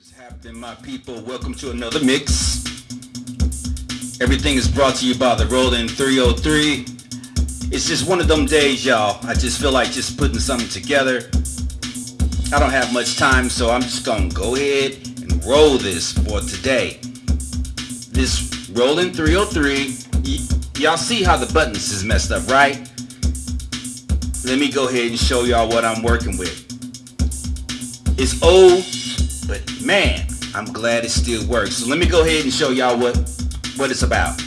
is happening, my people? Welcome to another mix. Everything is brought to you by the Roland 303. It's just one of them days, y'all. I just feel like just putting something together. I don't have much time, so I'm just gonna go ahead and roll this for today. This Roland 303. Y- y'all see how the buttons is messed up, right? Let me go ahead and show y'all what I'm working with. It's old, but man, I'm glad it still works. So let me go ahead and show y'all what, what it's about.